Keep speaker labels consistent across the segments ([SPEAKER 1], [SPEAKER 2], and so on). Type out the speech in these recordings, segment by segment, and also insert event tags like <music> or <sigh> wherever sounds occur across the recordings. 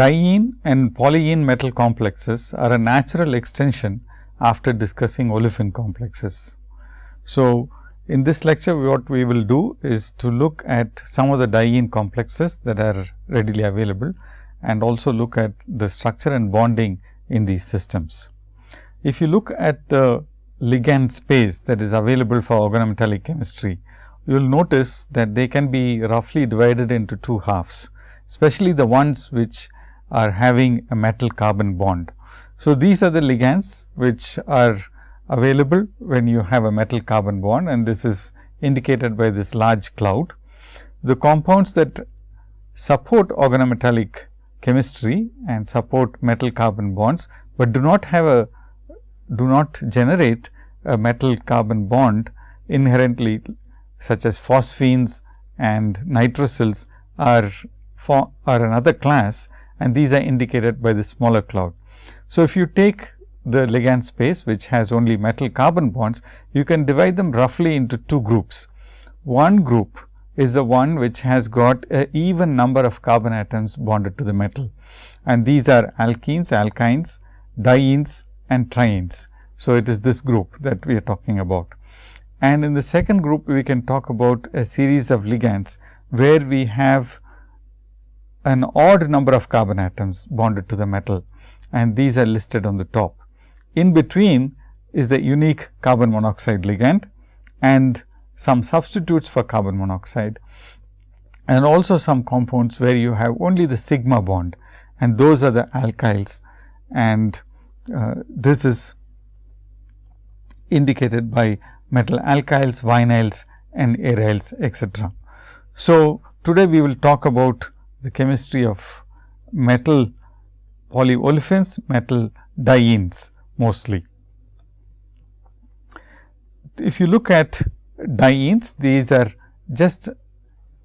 [SPEAKER 1] diene and polyene metal complexes are a natural extension after discussing olefin complexes. So, in this lecture what we will do is to look at some of the diene complexes that are readily available and also look at the structure and bonding in these systems. If you look at the ligand space that is available for organometallic chemistry, you will notice that they can be roughly divided into two halves, especially the ones which are having a metal carbon bond. So, these are the ligands which are available when you have a metal carbon bond and this is indicated by this large cloud. The compounds that support organometallic chemistry and support metal carbon bonds, but do not have a do not generate a metal carbon bond inherently such as phosphines and nitrosyls are for are another class and these are indicated by the smaller cloud. So, if you take the ligand space which has only metal carbon bonds, you can divide them roughly into two groups. One group is the one which has got a even number of carbon atoms bonded to the metal and these are alkenes, alkynes, dienes and trienes. So, it is this group that we are talking about. And in the second group, we can talk about a series of ligands, where we have an odd number of carbon atoms bonded to the metal and these are listed on the top. In between is the unique carbon monoxide ligand and some substitutes for carbon monoxide and also some compounds where you have only the sigma bond and those are the alkyls and uh, this is indicated by metal alkyls, vinyls and aryls etc. So, today we will talk about the chemistry of metal polyolefins, metal dienes mostly. If you look at dienes, these are just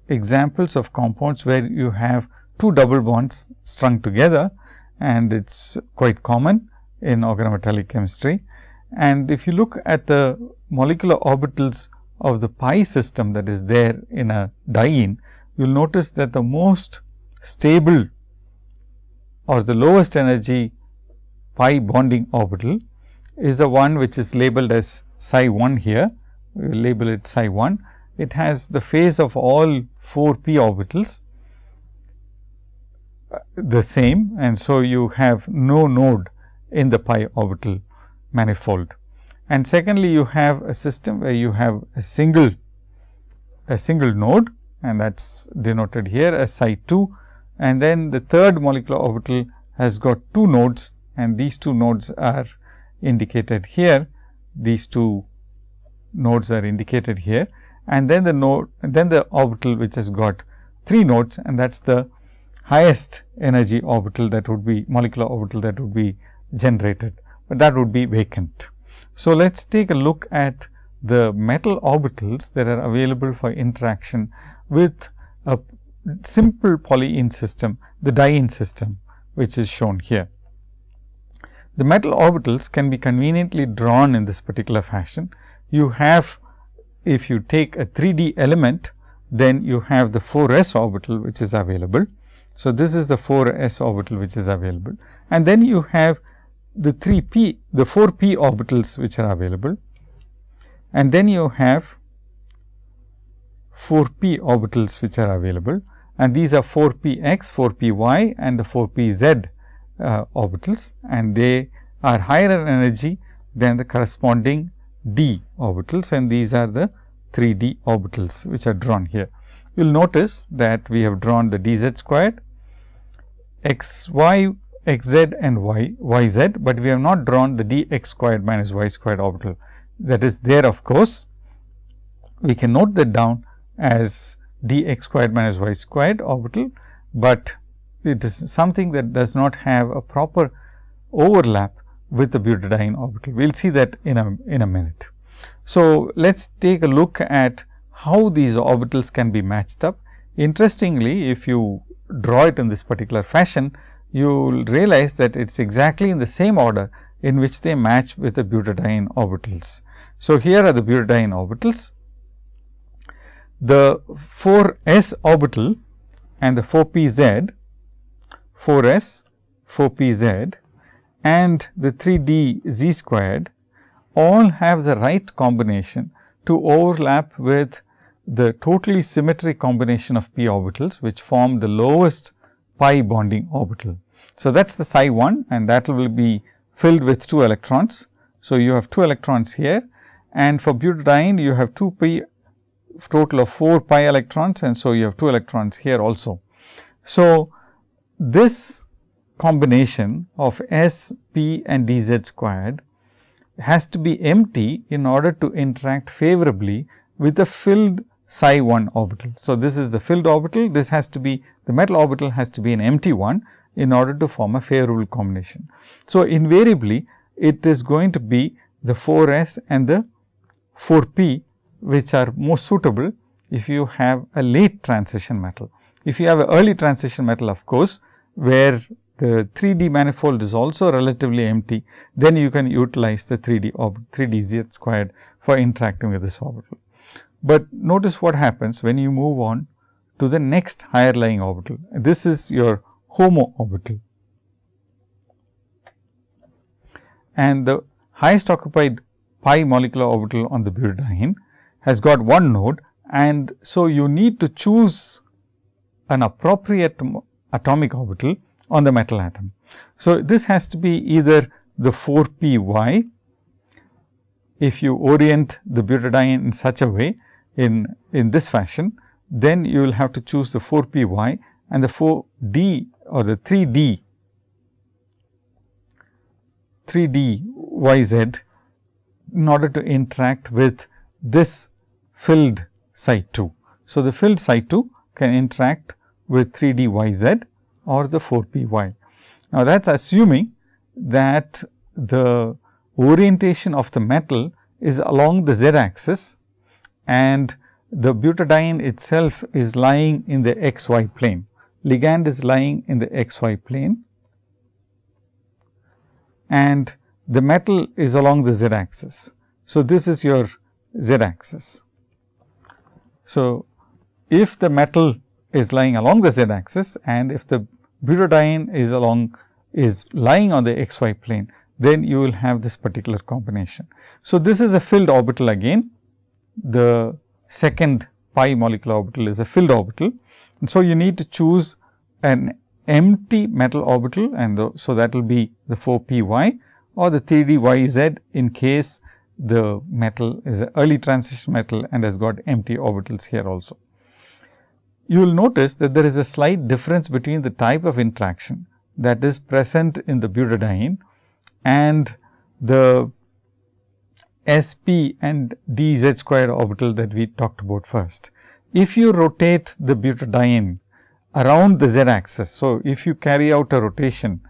[SPEAKER 1] examples of compounds where you have two double bonds strung together and it is quite common in organometallic chemistry. And if you look at the molecular orbitals of the pi system that is there in a diene, you will notice that the most stable or the lowest energy pi bonding orbital is the one which is labeled as psi 1 here, we will label it psi 1. It has the phase of all 4 p orbitals uh, the same and so you have no node in the pi orbital manifold. And secondly, you have a system where you have a single a single node and that is denoted here as psi 2 and then the third molecular orbital has got two nodes and these two nodes are indicated here. These two nodes are indicated here and then the node then the orbital which has got three nodes and that is the highest energy orbital that would be molecular orbital that would be generated but that would be vacant. So, let us take a look at the metal orbitals that are available for interaction with a simple polyene system, the diene system, which is shown here. The metal orbitals can be conveniently drawn in this particular fashion. You have, if you take a 3D element, then you have the 4 s orbital, which is available. So, this is the 4 s orbital, which is available and then you have the 3 p the 4 p orbitals which are available and then you have 4 p orbitals which are available and these are 4 p x, 4 p y and the 4 p z uh, orbitals and they are higher in energy than the corresponding d orbitals and these are the 3 d orbitals which are drawn here. You will notice that we have drawn the d z squared x y x z and y y z, but we have not drawn the d x squared minus y squared orbital that is there of course. We can note that down as d x squared minus y squared orbital, but it is something that does not have a proper overlap with the butadiene orbital. We will see that in a in a minute. So, let us take a look at how these orbitals can be matched up. Interestingly, if you draw it in this particular fashion, you will realize that it is exactly in the same order in which they match with the butadiene orbitals. So, here are the butadiene orbitals. The 4 s orbital and the 4 p z 4 s 4 p z and the 3 d z squared all have the right combination to overlap with the totally symmetric combination of p orbitals, which form the lowest pi bonding orbital. So, that is the psi 1 and that will be filled with 2 electrons. So, you have 2 electrons here and for butadiene you have 2 pi total of 4 pi electrons and so you have 2 electrons here also. So, this combination of S, P and d z squared has to be empty in order to interact favorably with the filled psi 1 orbital. So, this is the filled orbital, this has to be the metal orbital has to be an empty one in order to form a favorable combination. So, invariably it is going to be the 4 s and the 4 p which are most suitable if you have a late transition metal. If you have an early transition metal of course, where the 3 D manifold is also relatively empty, then you can utilize the 3 D or 3 D z squared for interacting with this orbital. But notice what happens when you move on to the next higher lying orbital. This is your HOMO orbital. And the highest occupied pi molecular orbital on the butadiene has got one node and so you need to choose an appropriate atomic orbital on the metal atom. So, this has to be either the 4 p y if you orient the butadiene in such a way in, in this fashion, then you will have to choose the 4 p y and the 4 d or the 3 d 3 d y z in order to interact with this filled psi 2. So, the filled psi 2 can interact with 3 d y z or the 4 p y. Now, that is assuming that the orientation of the metal is along the z axis and the butadiene itself is lying in the x y plane. Ligand is lying in the x y plane and the metal is along the z axis. So, this is your z axis. So, if the metal is lying along the z axis and if the butadiene is along is lying on the xy plane, then you will have this particular combination. So, this is a filled orbital again, the second pi molecular orbital is a filled orbital. And so, you need to choose an empty metal orbital and the, so that will be the 4 p y or the 3 d y z in case the metal is an early transition metal and has got empty orbitals here also. You will notice that there is a slight difference between the type of interaction that is present in the butadiene and the sp and dz square orbital that we talked about first. If you rotate the butadiene around the z axis. So, if you carry out a rotation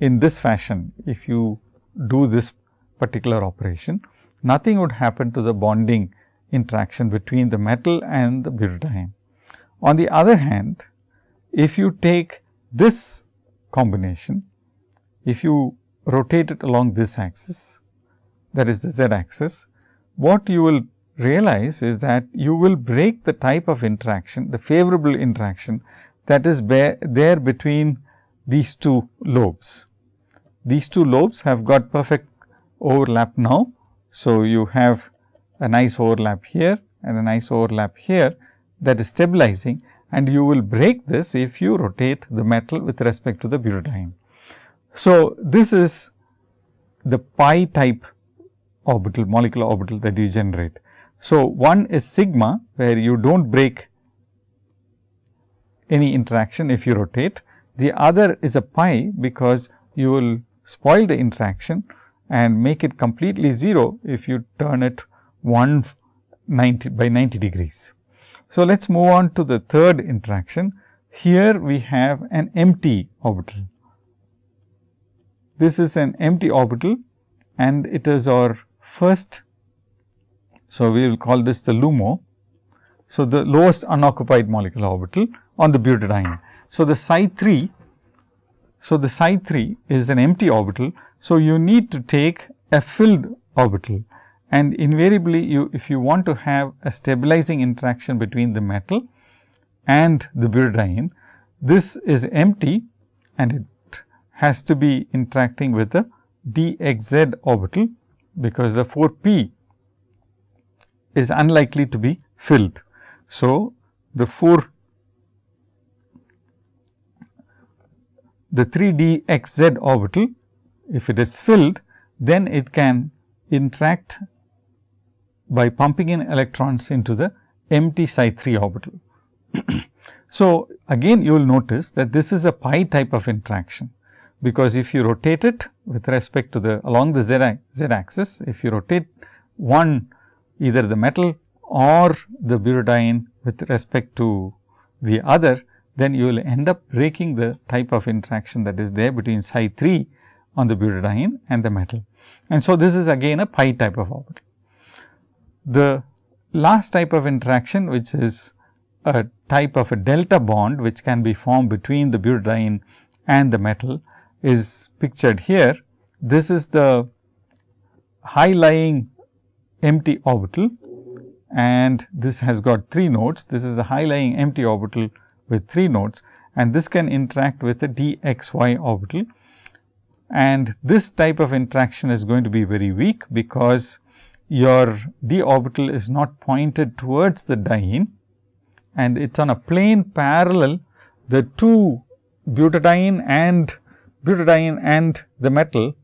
[SPEAKER 1] in this fashion, if you do this particular operation, nothing would happen to the bonding interaction between the metal and the butadiene. On the other hand, if you take this combination, if you rotate it along this axis, that is the z axis, what you will realize is that you will break the type of interaction, the favorable interaction that is there between these two lobes. These two lobes have got perfect overlap now so, you have a nice overlap here and a nice overlap here that is stabilizing and you will break this if you rotate the metal with respect to the butadiene. So, this is the pi type orbital molecular orbital that you generate. So, one is sigma where you do not break any interaction if you rotate. The other is a pi because you will spoil the interaction and make it completely 0 if you turn it 190 by 90 degrees. So, let us move on to the third interaction. Here we have an empty orbital. This is an empty orbital and it is our first. So, we will call this the LUMO. So, the lowest unoccupied molecular orbital on the butadiene. So, the psi 3 so, the psi 3 is an empty orbital. So, you need to take a filled orbital and invariably you if you want to have a stabilizing interaction between the metal and the butadiene, this is empty and it has to be interacting with the dxz orbital, because the 4 p is unlikely to be filled. So, the 4 the 3 d x z orbital if it is filled then it can interact by pumping in electrons into the empty psi 3 orbital. <clears throat> so, again you will notice that this is a pi type of interaction, because if you rotate it with respect to the along the z, z axis, if you rotate one either the metal or the butadiene with respect to the other, then you will end up breaking the type of interaction that is there between psi 3 on the butadiene and the metal. And so, this is again a pi type of orbital. The last type of interaction which is a type of a delta bond which can be formed between the butadiene and the metal is pictured here. This is the high lying empty orbital and this has got 3 nodes. This is a high lying empty orbital with 3 nodes and this can interact with the dxy orbital. And this type of interaction is going to be very weak because your d orbital is not pointed towards the diene and it is on a plane parallel the two butadiene and butadiene and the metal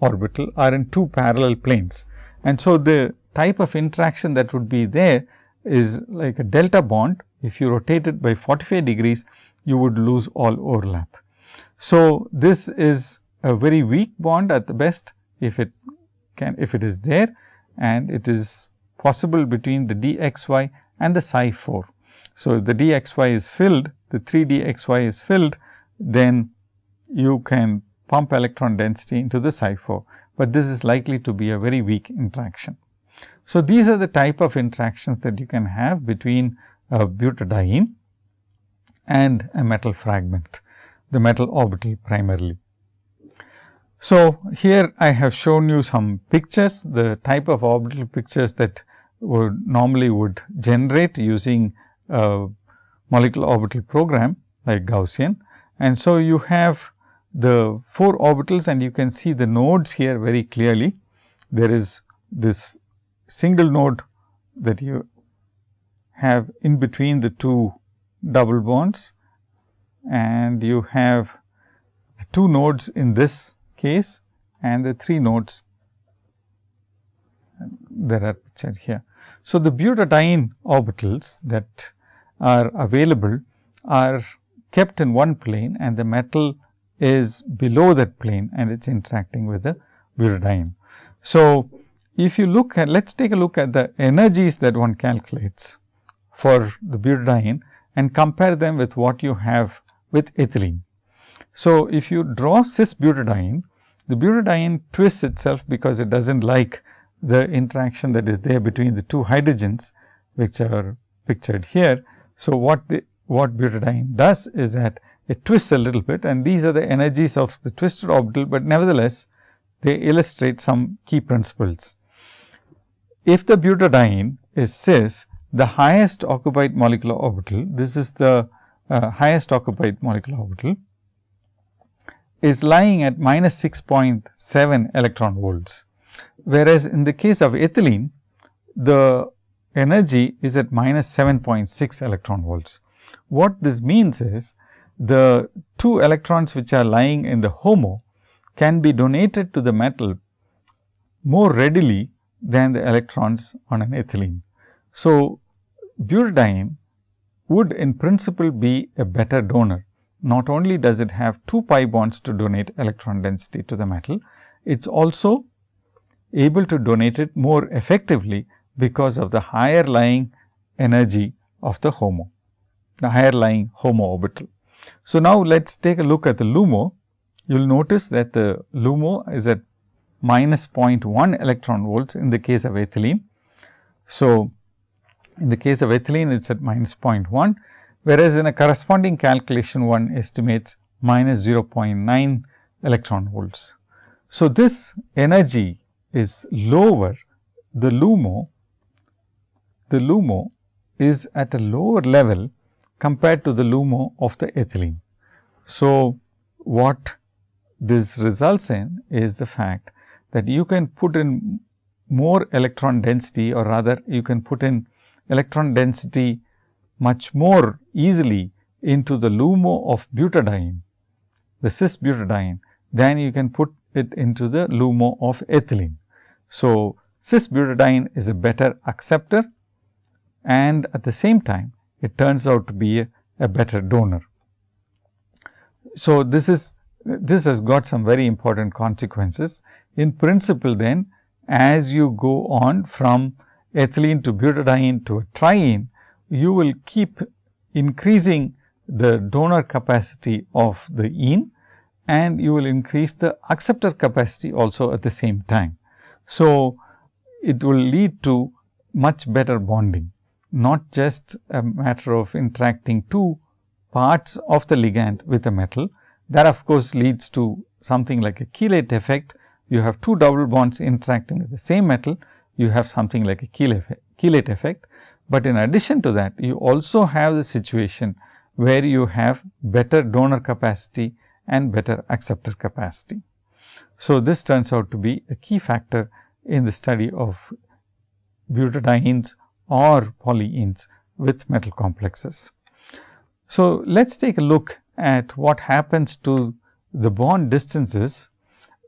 [SPEAKER 1] orbital are in two parallel planes. And so, the type of interaction that would be there is like a delta bond. If you rotate it by 45 degrees, you would lose all overlap. So, this is a very weak bond at the best if it can if it is there and it is possible between the dxy and the psi 4. So, if the dxy is filled, the 3 dxy is filled, then you can pump electron density into the psi 4, but this is likely to be a very weak interaction. So, these are the type of interactions that you can have between a butadiene and a metal fragment, the metal orbital primarily. So, here I have shown you some pictures, the type of orbital pictures that would normally would generate using a molecular orbital program like Gaussian. And so, you have the 4 orbitals and you can see the nodes here very clearly. There is this single node that you have in between the two double bonds and you have two nodes in this case and the 3 nodes that are pictured here. So, the butadiene orbitals that are available are kept in one plane and the metal is below that plane and it is interacting with the butadiene. So, if you look at let us take a look at the energies that one calculates for the butadiene and compare them with what you have with ethylene. So, if you draw cis butadiene the butadiene twists itself because it does not like the interaction that is there between the two hydrogens which are pictured here. So, what the what butadiene does is that it twists a little bit and these are the energies of the twisted orbital, but nevertheless they illustrate some key principles. If the butadiene is cis, the highest occupied molecular orbital, this is the uh, highest occupied molecular orbital is lying at minus 6.7 electron volts. Whereas, in the case of ethylene, the energy is at minus 7.6 electron volts. What this means is, the two electrons which are lying in the HOMO can be donated to the metal more readily than the electrons on an ethylene. So, butadiene would in principle be a better donor not only does it have two pi bonds to donate electron density to the metal, it is also able to donate it more effectively because of the higher lying energy of the HOMO, the higher lying HOMO orbital. So, now let us take a look at the LUMO. You will notice that the LUMO is at minus 0.1 electron volts in the case of ethylene. So, in the case of ethylene it is at minus 0.1 whereas in a corresponding calculation one estimates minus 0.9 electron volts. So, this energy is lower, the LUMO, the LUMO is at a lower level compared to the LUMO of the ethylene. So, what this results in is the fact that you can put in more electron density or rather you can put in electron density much more easily into the LUMO of butadiene, the cis butadiene, than you can put it into the LUMO of ethylene. So, cis butadiene is a better acceptor and at the same time it turns out to be a, a better donor. So, this is this has got some very important consequences. In principle then, as you go on from ethylene to butadiene to a triene, you will keep increasing the donor capacity of the ene and you will increase the acceptor capacity also at the same time. So, it will lead to much better bonding, not just a matter of interacting two parts of the ligand with a metal. That of course, leads to something like a chelate effect. You have two double bonds interacting with the same metal, you have something like a chelate effect. But in addition to that, you also have the situation where you have better donor capacity and better acceptor capacity. So, this turns out to be a key factor in the study of butadienes or polyenes with metal complexes. So, let us take a look at what happens to the bond distances.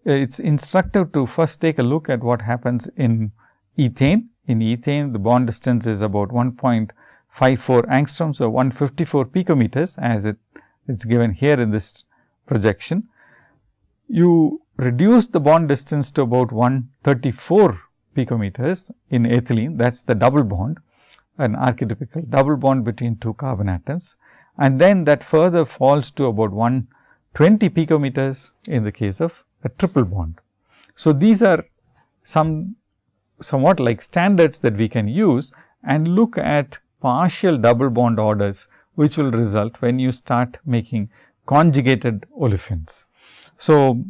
[SPEAKER 1] It is instructive to first take a look at what happens in ethane. In ethane, the bond distance is about 1.54 angstroms or 154 picometers as it is given here in this projection. You reduce the bond distance to about 134 picometers in ethylene that is the double bond an archetypical double bond between two carbon atoms and then that further falls to about 120 picometers in the case of a triple bond. So, these are some somewhat like standards that we can use and look at partial double bond orders, which will result when you start making conjugated olefins. So,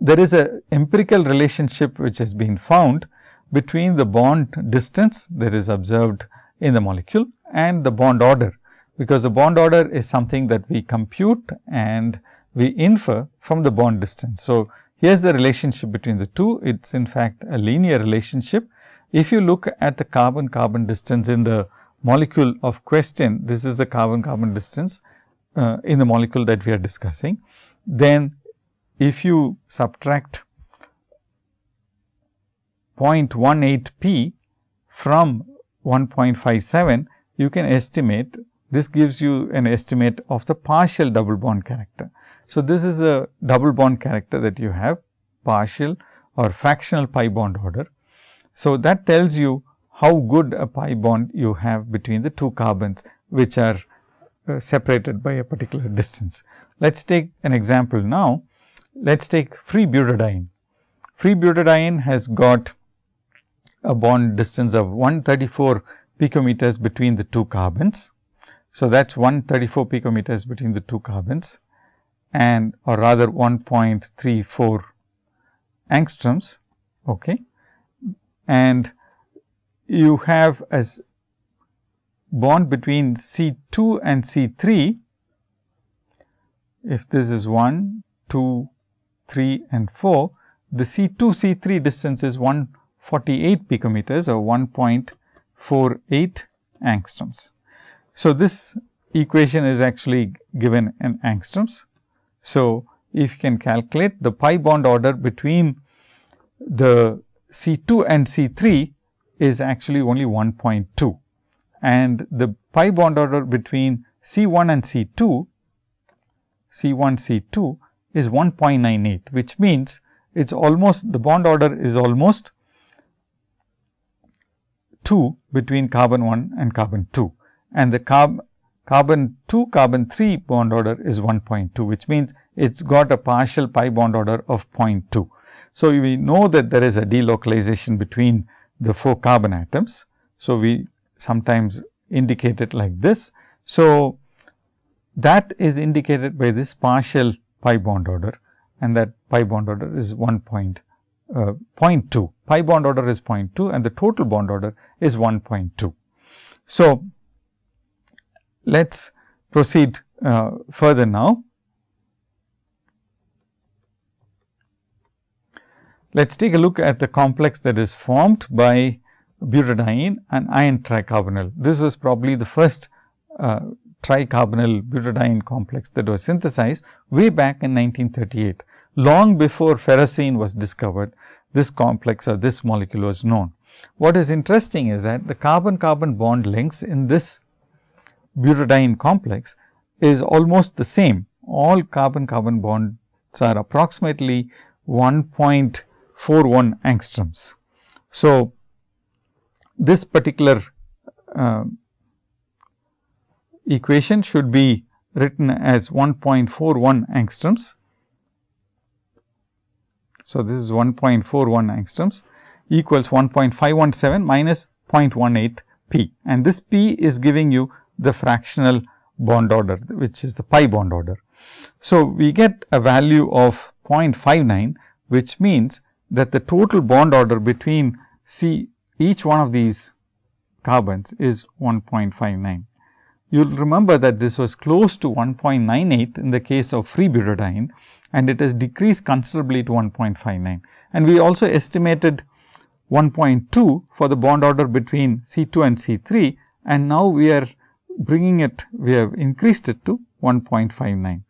[SPEAKER 1] there is a empirical relationship which has been found between the bond distance that is observed in the molecule and the bond order, because the bond order is something that we compute and we infer from the bond distance. So, here is the relationship between the two, it is in fact a linear relationship. If you look at the carbon carbon distance in the molecule of question, this is the carbon carbon distance uh, in the molecule that we are discussing, then if you subtract 0.18 p from 1.57, you can estimate this gives you an estimate of the partial double bond character. So, this is the double bond character that you have partial or fractional pi bond order. So, that tells you how good a pi bond you have between the two carbons, which are uh, separated by a particular distance. Let us take an example now. Let us take free butadiene. Free butadiene has got a bond distance of 134 picometers between the two carbons. So, that is 134 picometers between the two carbons and or rather 1.34 angstroms. Okay. And you have as bond between C 2 and C 3, if this is 1, 2, 3 and 4, the C 2 C 3 distance is 148 picometers or 1.48 angstroms. So, this equation is actually given in angstroms. So, if you can calculate the pi bond order between the C 2 and C 3 is actually only 1.2 and the pi bond order between C 1 and C 2, C 1 C 2 is 1.98, which means it is almost the bond order is almost 2 between carbon 1 and carbon 2 and the carb, carbon 2 carbon 3 bond order is 1.2, which means it has got a partial pi bond order of 0.2. So, we know that there is a delocalization between the 4 carbon atoms. So, we sometimes indicate it like this. So, that is indicated by this partial pi bond order and that pi bond order is 1 point, uh, 0.2. Pi bond order is 0.2 and the total bond order is 1.2. So, let us proceed uh, further now. Let us take a look at the complex that is formed by butadiene and iron tricarbonyl. This was probably the first uh, tricarbonyl butadiene complex that was synthesized way back in 1938. Long before ferrocene was discovered, this complex or this molecule was known. What is interesting is that the carbon carbon bond links in this butadiene complex is almost the same. All carbon-carbon bonds are approximately 1.41 angstroms. So, this particular uh, equation should be written as 1.41 angstroms. So, this is 1.41 angstroms equals 1.517 minus 0.18 p and this p is giving you the fractional bond order which is the pi bond order. So, we get a value of 0.59 which means that the total bond order between C each one of these carbons is 1.59. You will remember that this was close to 1.98 in the case of free butadiene and it has decreased considerably to 1.59. And we also estimated 1.2 for the bond order between C 2 and C 3 and now we are bringing it, we have increased it to 1.59.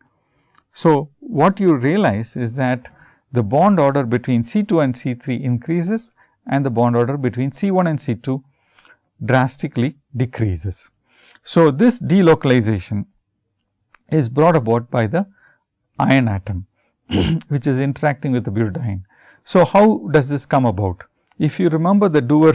[SPEAKER 1] So, what you realize is that the bond order between C 2 and C 3 increases and the bond order between C 1 and C 2 drastically decreases. So, this delocalization is brought about by the iron atom, <clears throat> which is interacting with the butadiene. So, how does this come about? If you remember the Dewar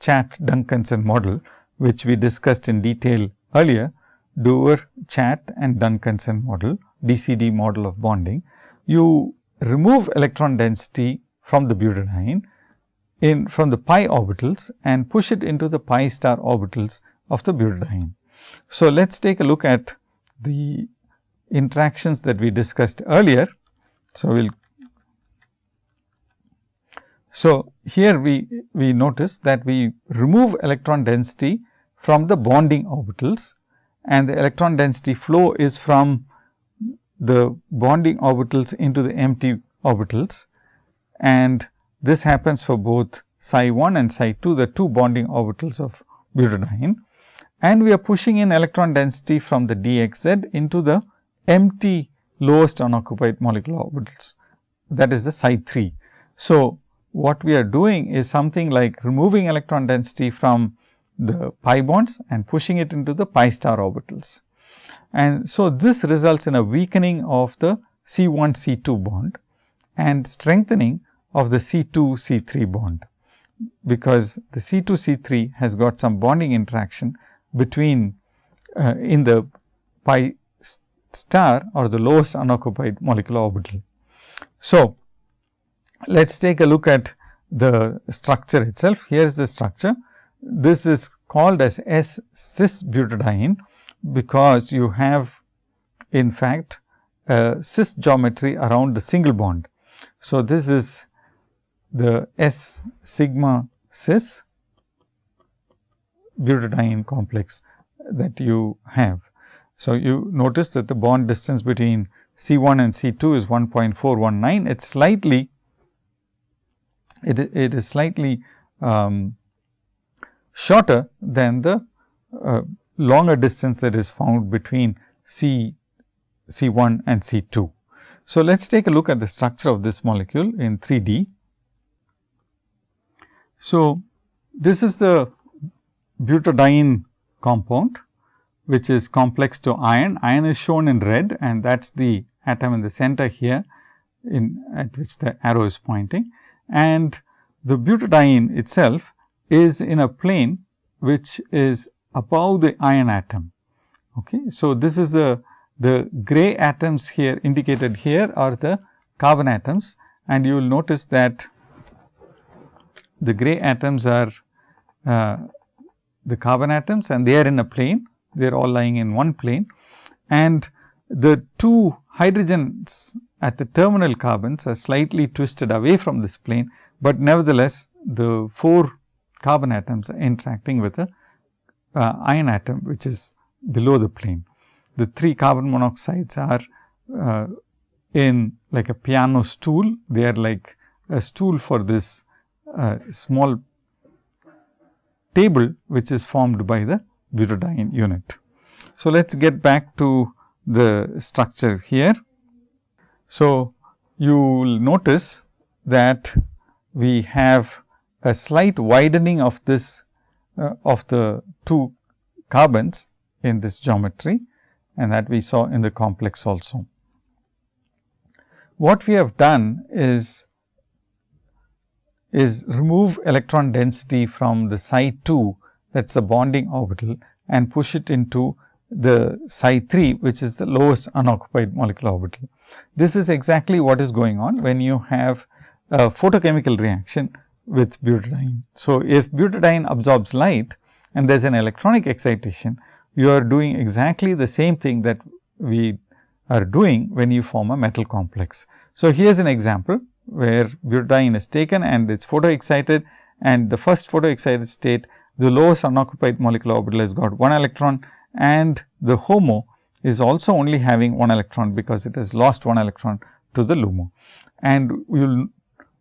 [SPEAKER 1] Chatt Duncanson model, which we discussed in detail earlier, Dewar Chatt and Duncanson model, DCD model of bonding, you remove electron density from the butadiene in from the pi orbitals and push it into the pi star orbitals of the butadiene. So, let us take a look at the interactions that we discussed earlier. So, we will so, here we, we notice that we remove electron density from the bonding orbitals and the electron density flow is from the bonding orbitals into the empty orbitals. And this happens for both psi 1 and psi 2 the two bonding orbitals of butadiene. And we are pushing in electron density from the dxz into the empty lowest unoccupied molecular orbitals. That is the psi 3. So, what we are doing is something like removing electron density from the pi bonds and pushing it into the pi star orbitals. And so, this results in a weakening of the C 1 C 2 bond and strengthening of the C 2 C 3 bond, because the C 2 C 3 has got some bonding interaction between uh, in the pi star or the lowest unoccupied molecular orbital. So, let us take a look at the structure itself. Here is the structure. This is called as S cis butadiene, because you have in fact a cis geometry around the single bond. So, this is the S sigma cis butadiene complex that you have. So, you notice that the bond distance between C 1 and C 2 is 1.419. It is slightly it, it is slightly um, shorter than the uh, longer distance that is found between C C 1 and C 2. So, let us take a look at the structure of this molecule in 3 D. So, this is the butadiene compound which is complex to iron. Iron is shown in red and that is the atom in the center here in at which the arrow is pointing and the butadiene itself is in a plane which is above the iron atom. Okay. So, this is the, the gray atoms here indicated here are the carbon atoms and you will notice that the gray atoms are uh, the carbon atoms and they are in a plane, they are all lying in one plane and the two hydrogens at the terminal carbons are slightly twisted away from this plane but nevertheless the 4 carbon atoms are interacting with a uh, iron atom which is below the plane. The 3 carbon monoxides are uh, in like a piano stool, they are like a stool for this uh, small table which is formed by the butadiene unit. So, let us get back to the structure here. So, you will notice that we have a slight widening of this uh, of the two carbons in this geometry and that we saw in the complex also. What we have done is is remove electron density from the psi 2 that is the bonding orbital and push it into the psi 3 which is the lowest unoccupied molecular orbital. This is exactly what is going on when you have a photochemical reaction with butadiene. So, if butadiene absorbs light and there is an electronic excitation, you are doing exactly the same thing that we are doing when you form a metal complex. So, here is an example where butadiene is taken and it is photo excited and the first photo excited state the lowest unoccupied molecular orbital has got 1 electron and the HOMO is also only having 1 electron because it has lost 1 electron to the LUMO. And will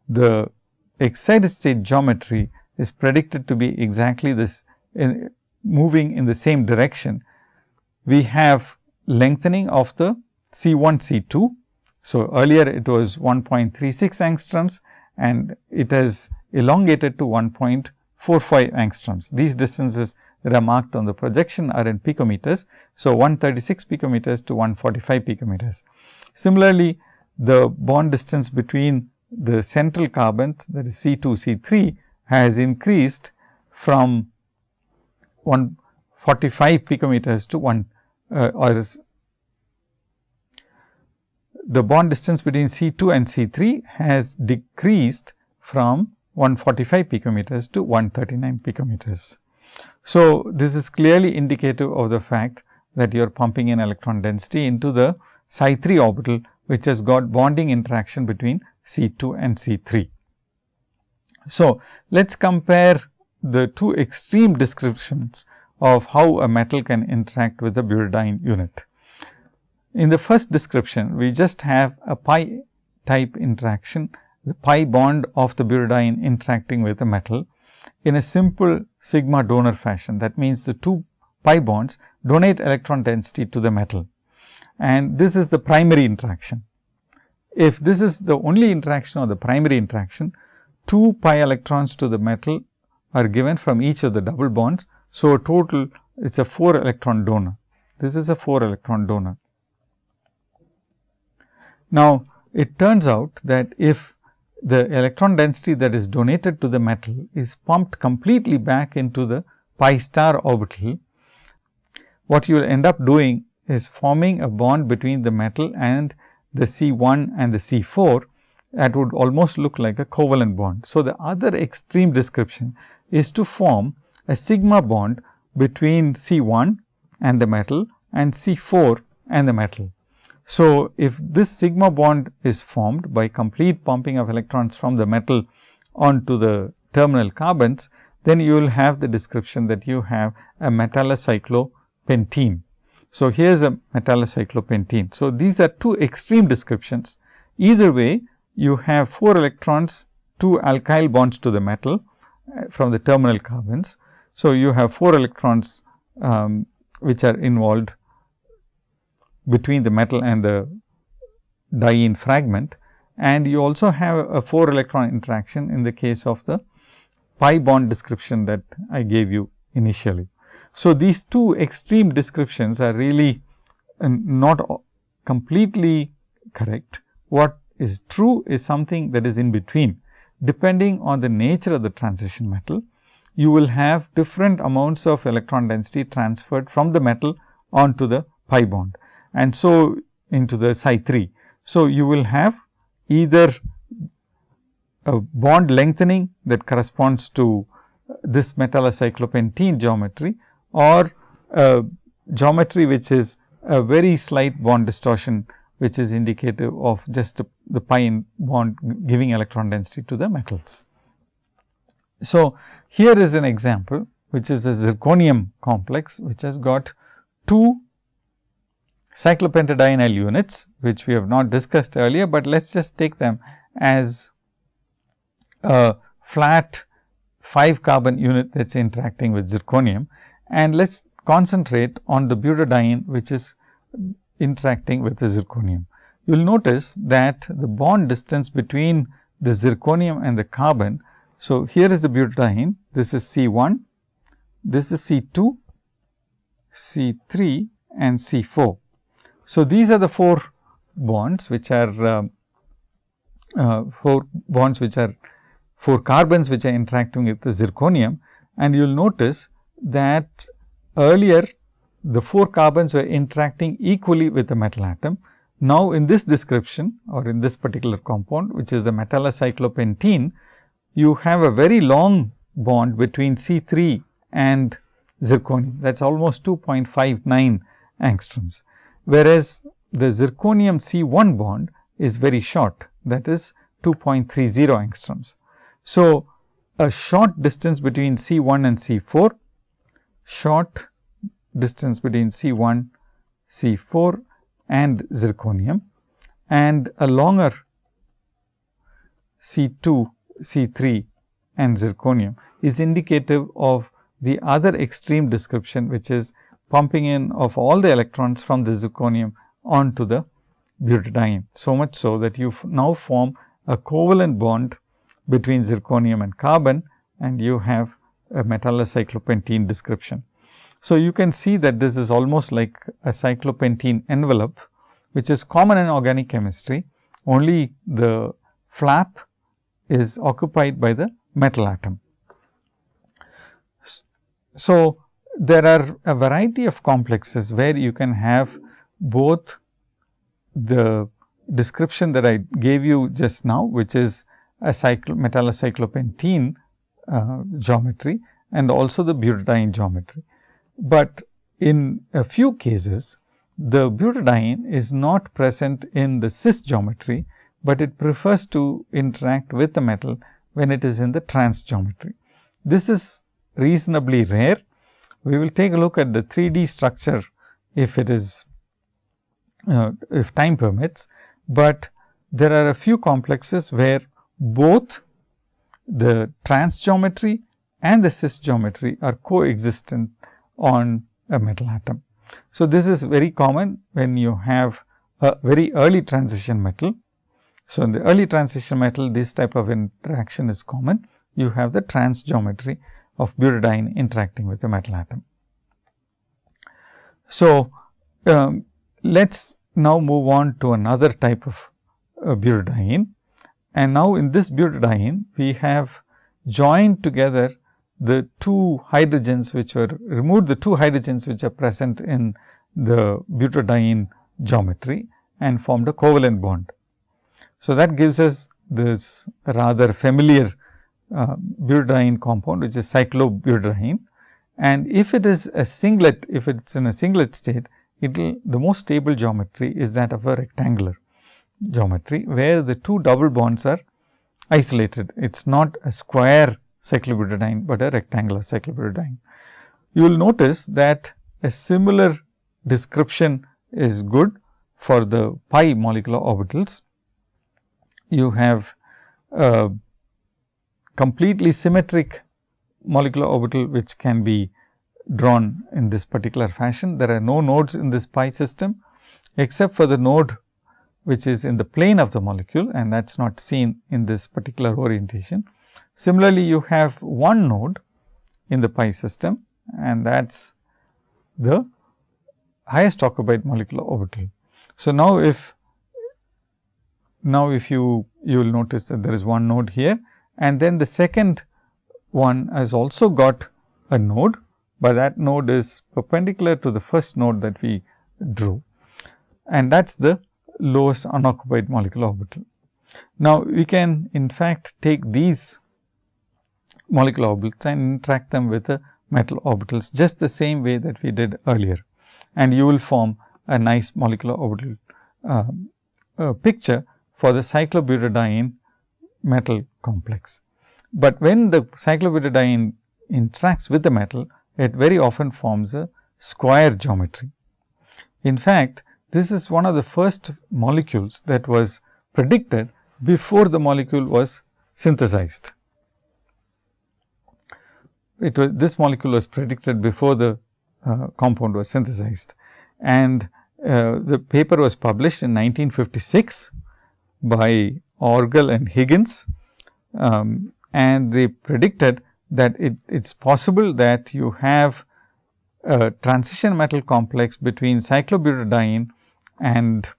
[SPEAKER 1] the excited state geometry is predicted to be exactly this in moving in the same direction. We have lengthening of the C 1 C 2. So, earlier it was 1.36 angstroms and it has elongated to 1.45 angstroms. These distances that are marked on the projection are in picometers. So, 136 picometers to 145 picometers. Similarly, the bond distance between the central carbon that is C 2 C 3 has increased from 145 picometers to 1 uh, or is the bond distance between C 2 and C 3 has decreased from 145 picometers to 139 picometers. So, this is clearly indicative of the fact that you are pumping in electron density into the psi 3 orbital, which has got bonding interaction between C 2 and C 3. So, let us compare the two extreme descriptions of how a metal can interact with the butadiene unit. In the first description, we just have a pi type interaction, the pi bond of the butadiene interacting with the metal in a simple sigma donor fashion. That means, the two pi bonds donate electron density to the metal and this is the primary interaction. If this is the only interaction or the primary interaction, 2 pi electrons to the metal are given from each of the double bonds. So, total it is a 4 electron donor. This is a 4 electron donor. Now, it turns out that if the electron density that is donated to the metal is pumped completely back into the pi star orbital, what you will end up doing is forming a bond between the metal and the C 1 and the C 4 that would almost look like a covalent bond. So, the other extreme description is to form a sigma bond between C 1 and the metal and C 4 and the metal. So, if this sigma bond is formed by complete pumping of electrons from the metal onto the terminal carbons, then you will have the description that you have a metallocyclopentene. So, here is a metallocyclopentene. So, these are two extreme descriptions. Either way, you have 4 electrons, 2 alkyl bonds to the metal uh, from the terminal carbons. So, you have 4 electrons um, which are involved between the metal and the diene fragment and you also have a 4 electron interaction in the case of the pi bond description that I gave you initially. So, these two extreme descriptions are really uh, not completely correct. What is true is something that is in between. Depending on the nature of the transition metal, you will have different amounts of electron density transferred from the metal onto the pi bond and so into the psi 3. So, you will have either a bond lengthening that corresponds to this metallocyclopentene geometry or geometry which is a very slight bond distortion which is indicative of just the pi bond giving electron density to the metals. So, here is an example which is a zirconium complex which has got two cyclopentadienyl units which we have not discussed earlier, but let us just take them as a flat 5 carbon unit that is interacting with zirconium and let us concentrate on the butadiene which is interacting with the zirconium. You will notice that the bond distance between the zirconium and the carbon. So, here is the butadiene, this is C 1, this is C 2, C 3 and C 4. So, these are the 4 bonds which are uh, uh, 4 bonds which are 4 carbons which are interacting with the zirconium and you will notice that earlier the 4 carbons were interacting equally with the metal atom. Now, in this description or in this particular compound which is a metallocyclopentene, you have a very long bond between C 3 and zirconium that is almost 2.59 angstroms, whereas the zirconium C 1 bond is very short that is 2.30 angstroms. So, a short distance between C 1 and C 4, short distance between C 1, C 4 and zirconium and a longer C 2, C 3 and zirconium is indicative of the other extreme description which is pumping in of all the electrons from the zirconium onto the butadiene. So much so that you now form a covalent bond between zirconium and carbon and you have a metallocyclopentene description. So, you can see that this is almost like a cyclopentene envelope, which is common in organic chemistry, only the flap is occupied by the metal atom. So, there are a variety of complexes where you can have both the description that I gave you just now, which is a cyclo metallocyclopentene uh, geometry and also the butadiene geometry but in a few cases the butadiene is not present in the cis geometry, but it prefers to interact with the metal when it is in the trans geometry. This is reasonably rare. We will take a look at the 3D structure if it is uh, if time permits, but there are a few complexes where both the trans geometry and the cis geometry are coexistent on a metal atom. So, this is very common when you have a very early transition metal. So, in the early transition metal this type of interaction is common. You have the trans geometry of butadiene interacting with the metal atom. So, um, let us now move on to another type of uh, butadiene. And now, in this butadiene we have joined together the two hydrogens which were removed the two hydrogens which are present in the butadiene geometry and formed a covalent bond. So, that gives us this rather familiar uh, butadiene compound which is cyclobutadiene and if it is a singlet if it is in a singlet state it will the most stable geometry is that of a rectangular geometry where the two double bonds are isolated. It is not a square cyclobutadiene, but a rectangular cyclobutadiene. You will notice that a similar description is good for the pi molecular orbitals. You have a completely symmetric molecular orbital which can be drawn in this particular fashion. There are no nodes in this pi system except for the node which is in the plane of the molecule and that is not seen in this particular orientation. Similarly, you have one node in the pi system and that is the highest occupied molecular orbital. So, now if now if you you will notice that there is one node here and then the second one has also got a node, but that node is perpendicular to the first node that we drew and that is the lowest unoccupied molecular orbital. Now, we can in fact take these molecular orbitals and interact them with the metal orbitals just the same way that we did earlier. And you will form a nice molecular orbital uh, uh, picture for the cyclobutadiene metal complex. But when the cyclobutadiene interacts with the metal, it very often forms a square geometry. In fact, this is one of the first molecules that was predicted before the molecule was synthesized. it was this molecule was predicted before the uh, compound was synthesized and uh, the paper was published in 1956 by Orgel and Higgins um, and they predicted that it is possible that you have a transition metal complex between cyclobutadiene and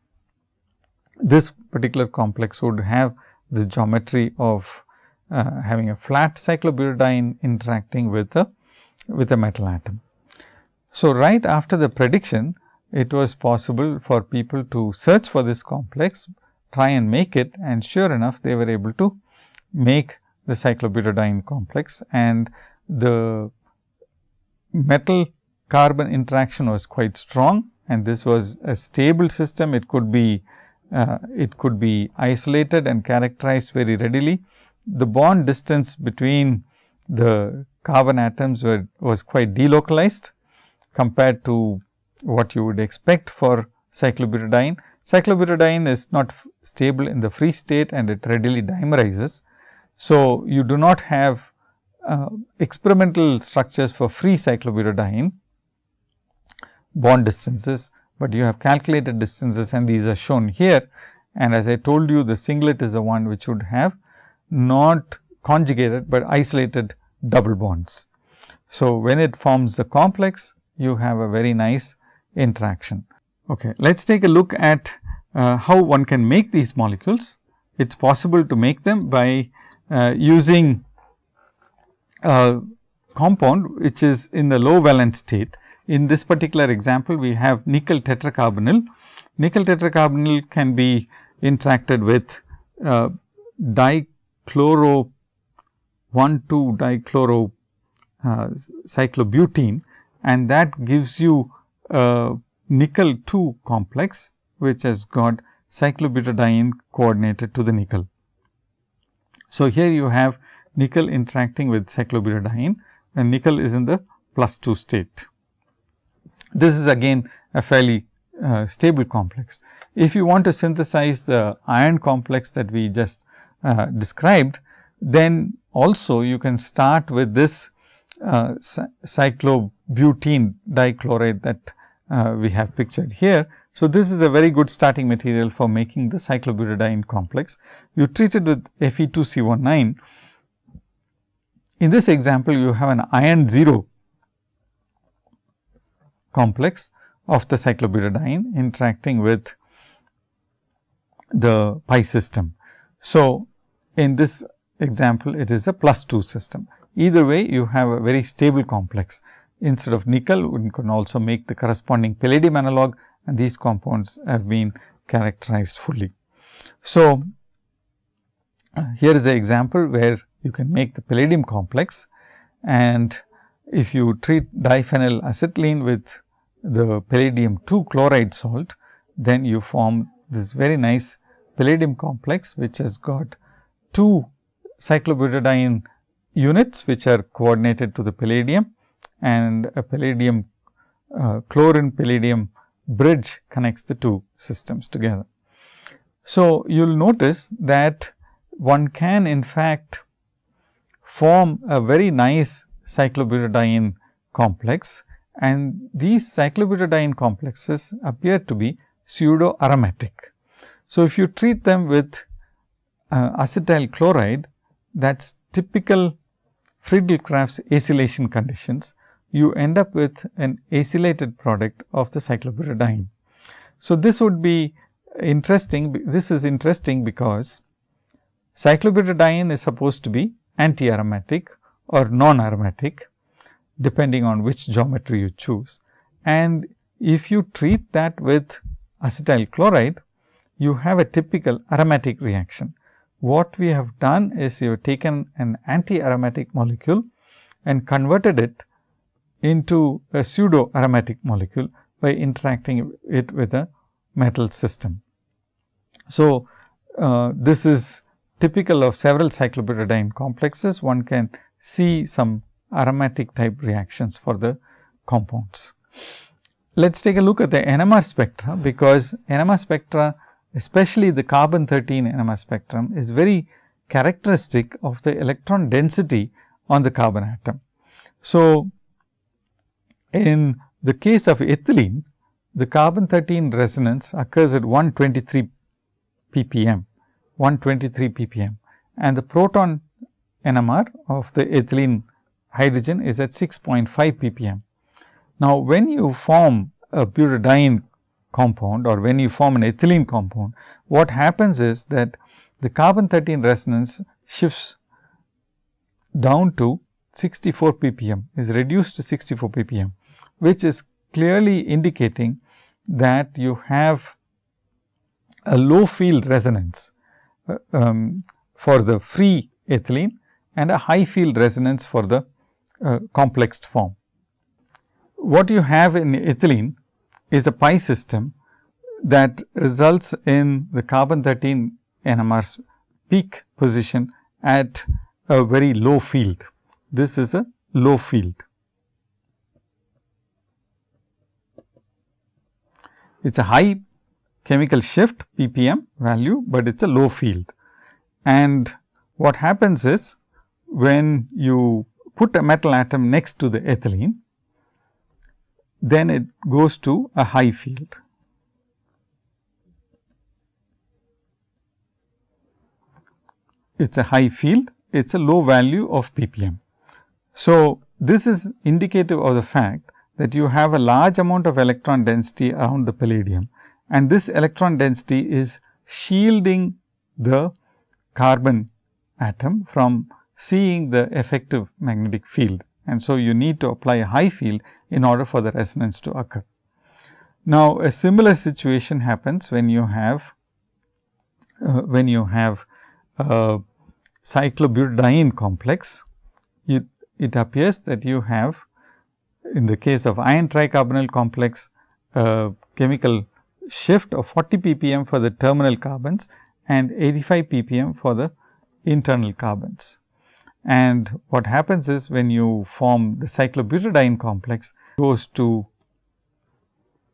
[SPEAKER 1] this particular complex would have the geometry of uh, having a flat cyclobutadiene interacting with a with a metal atom. So, right after the prediction it was possible for people to search for this complex, try and make it and sure enough they were able to make the cyclobutadiene complex and the metal carbon interaction was quite strong and this was a stable system. It could be uh, it could be isolated and characterized very readily. The bond distance between the carbon atoms were, was quite delocalized compared to what you would expect for cyclobutadiene. Cyclobutadiene is not stable in the free state and it readily dimerizes. So, you do not have uh, experimental structures for free cyclobutadiene bond distances, but you have calculated distances and these are shown here. And as I told you the singlet is the one which would have not conjugated, but isolated double bonds. So, when it forms the complex, you have a very nice interaction. Okay. Let us take a look at uh, how one can make these molecules. It is possible to make them by uh, using a compound which is in the low valence state. In this particular example, we have nickel tetracarbonyl. Nickel tetracarbonyl can be interacted with uh, dichloro 1 2 dichloro uh, cyclobutene and that gives you a nickel 2 complex which has got cyclobutadiene coordinated to the nickel. So, here you have nickel interacting with cyclobutadiene and nickel is in the plus 2 state. This is again a fairly uh, stable complex. If you want to synthesize the iron complex that we just uh, described, then also you can start with this uh, cyclobutene dichloride that uh, we have pictured here. So, this is a very good starting material for making the cyclobutadiene complex. You treat it with Fe2CO9. In this example, you have an iron 0 complex of the cyclobutadiene interacting with the pi system. So, in this example, it is a plus 2 system. Either way, you have a very stable complex. Instead of nickel, one can also make the corresponding palladium analog and these compounds have been characterized fully. So, uh, here is the example where you can make the palladium complex and if you treat diphenyl acetylene with the palladium 2 chloride salt, then you form this very nice palladium complex, which has got two cyclobutadiene units, which are coordinated to the palladium and a palladium uh, chlorine palladium bridge connects the two systems together. So, you will notice that one can in fact form a very nice cyclobutadiene complex and these cyclobutadiene complexes appear to be pseudo aromatic. So, if you treat them with uh, acetyl chloride that is typical Friedel-Crafts acylation conditions, you end up with an acylated product of the cyclobutadiene. So, this would be interesting, this is interesting because cyclobutadiene is supposed to be anti-aromatic or non-aromatic depending on which geometry you choose. And if you treat that with acetyl chloride, you have a typical aromatic reaction. What we have done is you have taken an anti-aromatic molecule and converted it into a pseudo aromatic molecule by interacting it with a metal system. So, uh, this is typical of several cyclobutadiene complexes. One can see some aromatic type reactions for the compounds. Let us take a look at the NMR spectra, because NMR spectra especially the carbon 13 NMR spectrum is very characteristic of the electron density on the carbon atom. So, in the case of ethylene, the carbon 13 resonance occurs at 123 ppm, 123 ppm and the proton NMR of the ethylene hydrogen is at 6.5 ppm. Now, when you form a butadiene compound or when you form an ethylene compound, what happens is that the carbon 13 resonance shifts down to 64 ppm is reduced to 64 ppm, which is clearly indicating that you have a low field resonance uh, um, for the free ethylene and a high field resonance for the uh, complexed form. What you have in ethylene is a pi system that results in the carbon 13 NMR's peak position at a very low field. This is a low field. It is a high chemical shift ppm value, but it is a low field. And what happens is when you put a metal atom next to the ethylene, then it goes to a high field. It is a high field, it is a low value of ppm. So, this is indicative of the fact that you have a large amount of electron density around the palladium and this electron density is shielding the carbon atom from seeing the effective magnetic field. And so, you need to apply a high field in order for the resonance to occur. Now, a similar situation happens when you have uh, when you have a cyclobutadiene complex. It, it appears that you have in the case of iron tricarbonyl complex chemical shift of 40 ppm for the terminal carbons and 85 ppm for the internal carbons. And what happens is when you form the cyclobutadiene complex goes to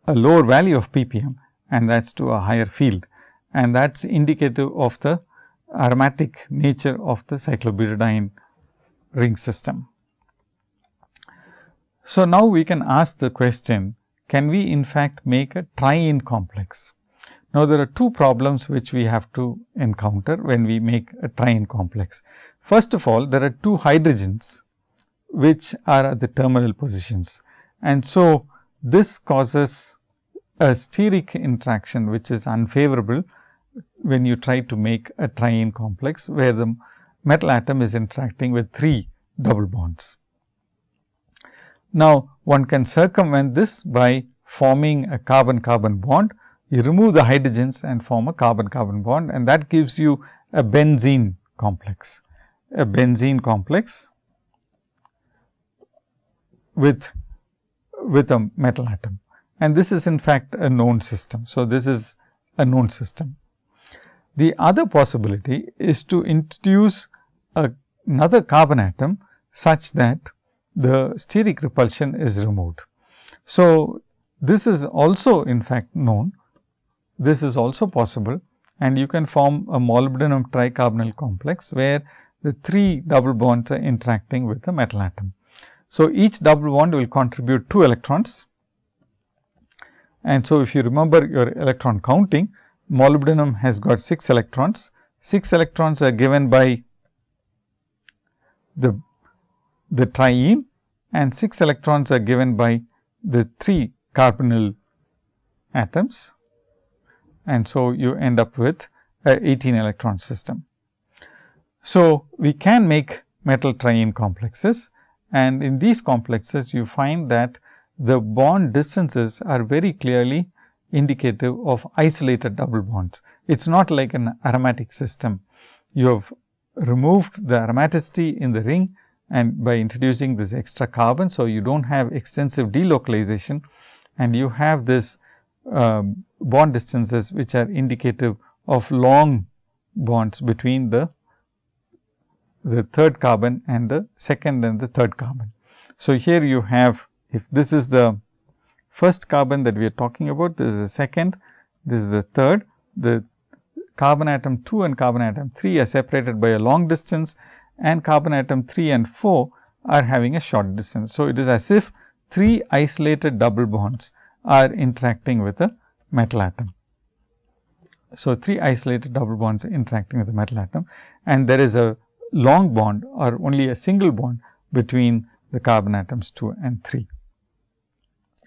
[SPEAKER 1] a lower value of ppm and that is to a higher field and that is indicative of the aromatic nature of the cyclobutadiene ring system. So, now we can ask the question can we in fact make a triene complex? Now, there are two problems which we have to encounter when we make a triene complex. First of all, there are two hydrogens which are at the terminal positions. And so, this causes a steric interaction which is unfavorable when you try to make a triene complex, where the metal atom is interacting with 3 double bonds. Now, one can circumvent this by forming a carbon carbon bond you remove the hydrogens and form a carbon carbon bond and that gives you a benzene complex, a benzene complex with, with a metal atom and this is in fact a known system. So, this is a known system. The other possibility is to introduce a, another carbon atom such that the steric repulsion is removed. So, this is also in fact known this is also possible and you can form a molybdenum tricarbonyl complex, where the three double bonds are interacting with the metal atom. So, each double bond will contribute 2 electrons and so if you remember your electron counting, molybdenum has got 6 electrons. 6 electrons are given by the, the triene and 6 electrons are given by the 3 carbonyl atoms and so you end up with a 18 electron system. So, we can make metal triene complexes and in these complexes you find that the bond distances are very clearly indicative of isolated double bonds. It is not like an aromatic system. You have removed the aromaticity in the ring and by introducing this extra carbon. So, you do not have extensive delocalization and you have this um, bond distances which are indicative of long bonds between the the third carbon and the second and the third carbon. So, here you have if this is the first carbon that we are talking about, this is the second, this is the third, the carbon atom 2 and carbon atom 3 are separated by a long distance and carbon atom 3 and 4 are having a short distance. So, it is as if three isolated double bonds are interacting with a metal atom. So, three isolated double bonds are interacting with the metal atom and there is a long bond or only a single bond between the carbon atoms 2 and 3.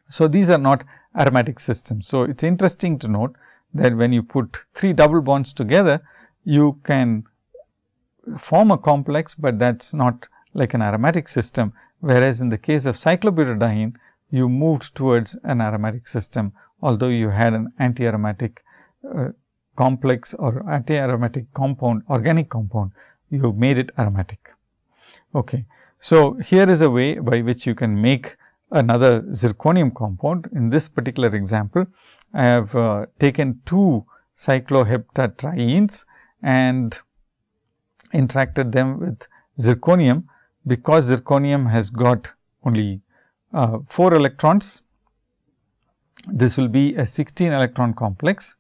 [SPEAKER 1] So, these are not aromatic systems. So, it is interesting to note that when you put three double bonds together, you can form a complex, but that is not like an aromatic system. Whereas, in the case of cyclobutadiene, you moved towards an aromatic system, although you had an anti-aromatic uh, complex or anti-aromatic compound, organic compound, you made it aromatic. Okay. So, here is a way by which you can make another zirconium compound. In this particular example, I have uh, taken two cycloheptatrienes and interacted them with zirconium, because zirconium has got only uh, 4 electrons. This will be a 16 electron complex.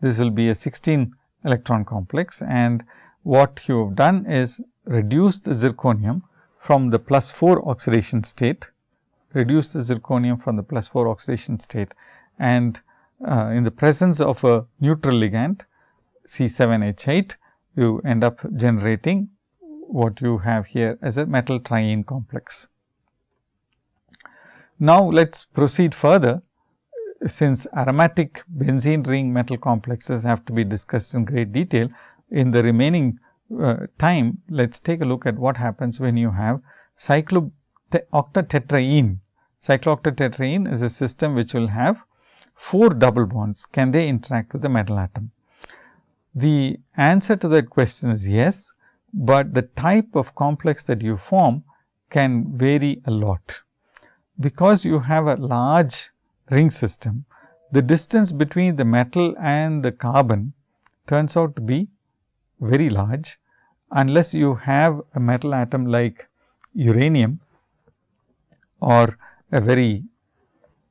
[SPEAKER 1] This will be a 16 electron complex and what you have done is reduce the zirconium from the plus 4 oxidation state, reduce the zirconium from the plus 4 oxidation state and uh, in the presence of a neutral ligand C7H8, you end up generating what you have here as a metal triene complex. Now, let us proceed further since aromatic benzene ring metal complexes have to be discussed in great detail. In the remaining uh, time, let us take a look at what happens when you have cyclooctatetraene. Cyclooctatetraene is a system which will have 4 double bonds. Can they interact with the metal atom? The answer to that question is yes, but the type of complex that you form can vary a lot. Because you have a large ring system, the distance between the metal and the carbon turns out to be very large unless you have a metal atom like uranium or a very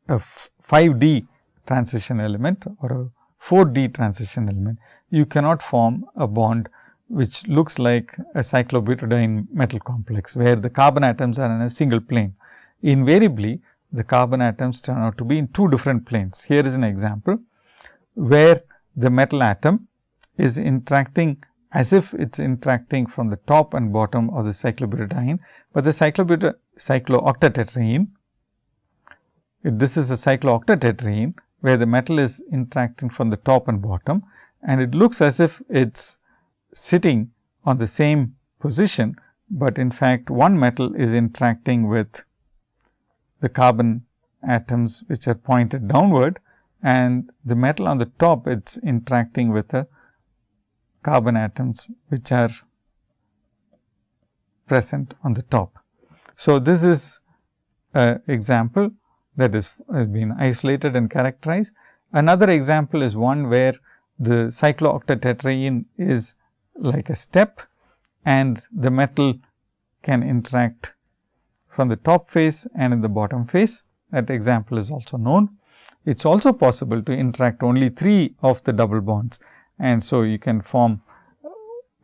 [SPEAKER 1] a 5D transition element or a 4D transition element, you cannot form a bond which looks like a cyclobutadiene metal complex, where the carbon atoms are in a single plane. Invariably, the carbon atoms turn out to be in two different planes. Here is an example, where the metal atom is interacting as if it is interacting from the top and bottom of the cyclobutadiene, but the cyclooctatetraene, this is a cyclooctatetraene, where the metal is interacting from the top and bottom and it looks as if it is sitting on the same position, but in fact, one metal is interacting with the carbon atoms which are pointed downward and the metal on the top it is interacting with the carbon atoms which are present on the top. So, this is an example that is has been isolated and characterized. Another example is one where the cyclooctatetraene is like a step and the metal can interact from the top face and in the bottom face. That example is also known. It is also possible to interact only 3 of the double bonds and so you can form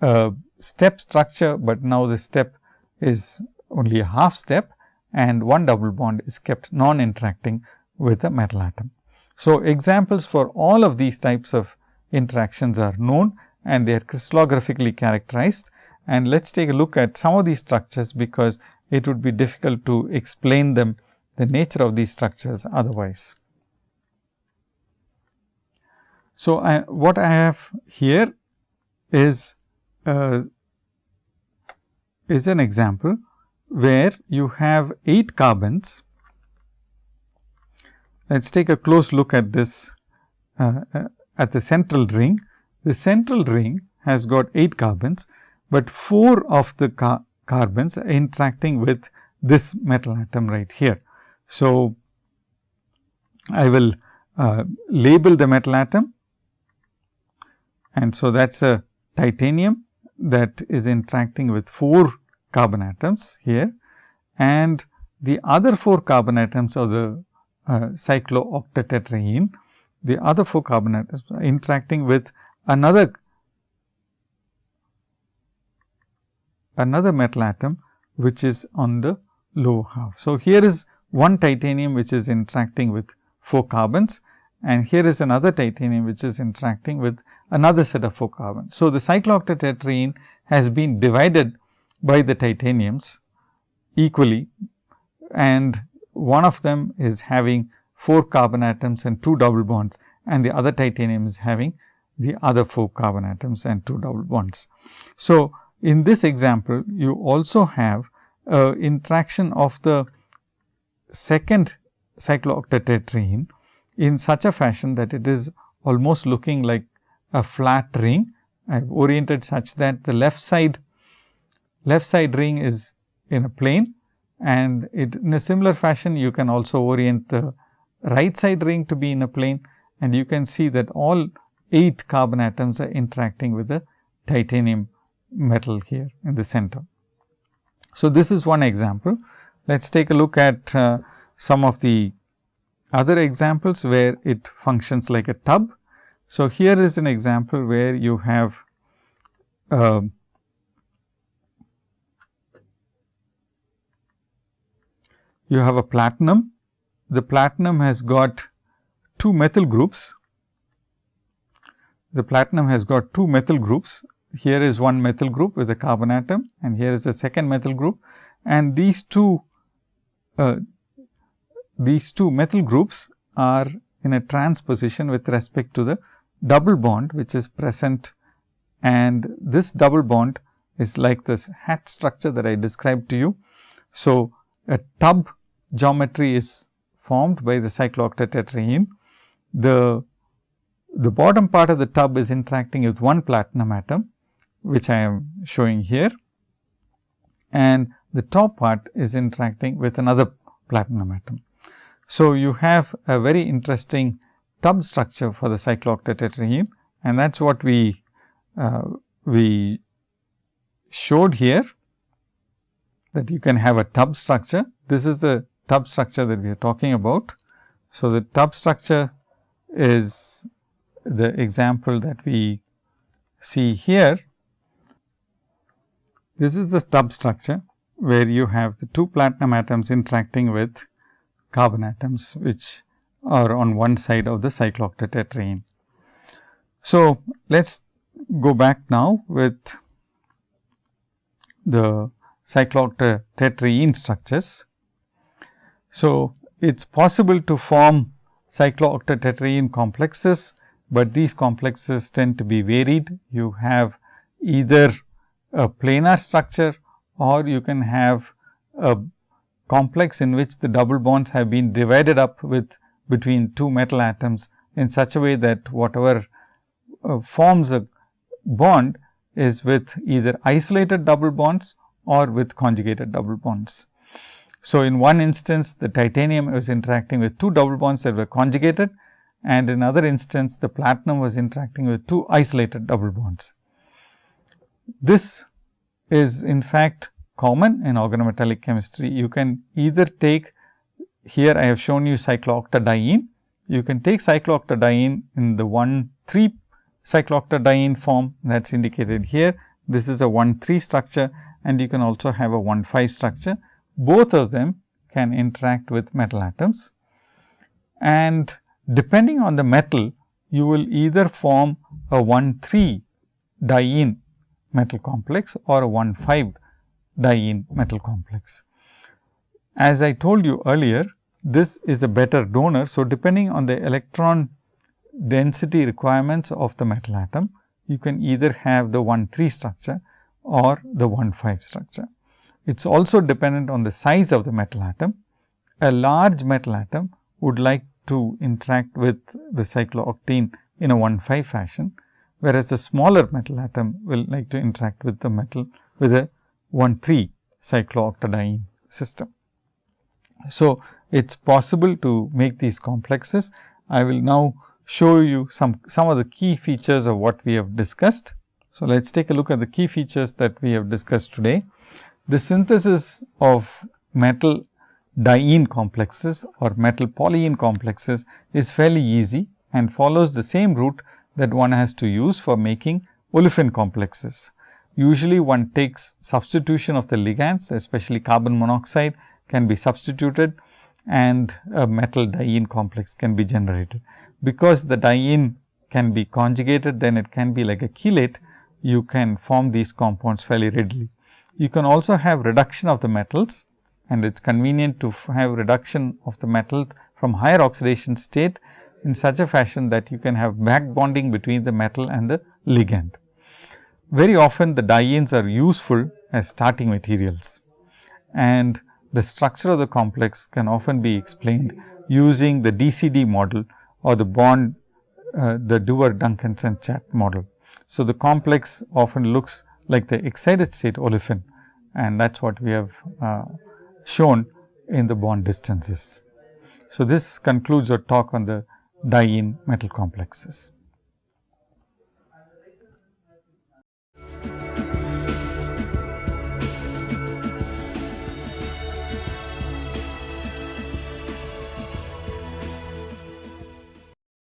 [SPEAKER 1] a step structure, but now the step is only a half step and one double bond is kept non interacting with a metal atom. So, examples for all of these types of interactions are known and they are crystallographically characterized. And let us take a look at some of these structures, because it would be difficult to explain them the nature of these structures otherwise. So, I, what I have here is uh, is an example where you have 8 carbons. Let us take a close look at this uh, uh, at the central ring. The central ring has got 8 carbons, but 4 of the car carbons are interacting with this metal atom right here. So, I will uh, label the metal atom and so that is a titanium that is interacting with 4 carbon atoms here. And the other 4 carbon atoms of the uh, cyclooctatetraene, the other 4 carbon atoms are interacting with another another metal atom which is on the low half. So, here is one titanium which is interacting with 4 carbons. And here is another titanium which is interacting with another set of 4 carbons. So, the cyclooctatetraene has been divided by the titaniums equally and one of them is having 4 carbon atoms and 2 double bonds and the other titanium is having the other 4 carbon atoms and 2 double bonds. So, in this example you also have uh, interaction of the second cyclooctatetraene in such a fashion that it is almost looking like a flat ring. I have oriented such that the left side left side ring is in a plane and it, in a similar fashion you can also orient the right side ring to be in a plane and you can see that all 8 carbon atoms are interacting with the titanium metal here in the center. So, this is one example. Let us take a look at uh, some of the other examples where it functions like a tub. So, here is an example where you have uh, you have a platinum. The platinum has got two methyl groups. The platinum has got two methyl groups. Here is one methyl group with a carbon atom and here is the second methyl group and these two uh, these two methyl groups are in a trans position with respect to the double bond which is present and this double bond is like this hat structure that I described to you. So, a tub geometry is formed by the cyclooctatetraene. The, the bottom part of the tub is interacting with one platinum atom, which I am showing here and the top part is interacting with another platinum atom. So, you have a very interesting tub structure for the cyclooctatetraene and that is what we uh, we showed here that you can have a tub structure. This is the tub structure that we are talking about. So, the tub structure is the example that we see here. This is the tub structure where you have the two platinum atoms interacting with carbon atoms which are on one side of the cyclooctatetraene. So, let us go back now with the cyclooctatetraene structures. So, it is possible to form cyclooctatetraene complexes, but these complexes tend to be varied. You have either a planar structure or you can have a complex in which the double bonds have been divided up with between two metal atoms in such a way that whatever uh, forms a bond is with either isolated double bonds or with conjugated double bonds. So, in one instance the titanium was interacting with two double bonds that were conjugated and in another instance the platinum was interacting with two isolated double bonds. This is in fact common in organometallic chemistry. You can either take here I have shown you cyclooctadiene. You can take cyclooctadiene in the 1 3 cyclooctadiene form that is indicated here. This is a 1 3 structure and you can also have a 1 5 structure. Both of them can interact with metal atoms and depending on the metal you will either form a 1 3 diene metal complex or a 1 5 diene metal complex. As I told you earlier, this is a better donor. So, depending on the electron density requirements of the metal atom, you can either have the 1 3 structure or the 1 5 structure. It is also dependent on the size of the metal atom. A large metal atom would like to interact with the cyclooctane in a 1 5 fashion, whereas a smaller metal atom will like to interact with the metal with a 1 3 cyclooctadiene system. So, it is possible to make these complexes. I will now show you some, some of the key features of what we have discussed. So, let us take a look at the key features that we have discussed today. The synthesis of metal diene complexes or metal polyene complexes is fairly easy and follows the same route that one has to use for making olefin complexes. Usually one takes substitution of the ligands especially carbon monoxide can be substituted and a metal diene complex can be generated. Because the diene can be conjugated then it can be like a chelate you can form these compounds fairly readily. You can also have reduction of the metals and it is convenient to have reduction of the metals from higher oxidation state in such a fashion that you can have back bonding between the metal and the ligand. Very often the dienes are useful as starting materials and the structure of the complex can often be explained using the DCD model or the bond uh, the Dewar Duncanson Chatt model. So, the complex often looks like the excited state olefin and that is what we have uh, shown in the bond distances. So, this concludes our talk on the diene metal complexes.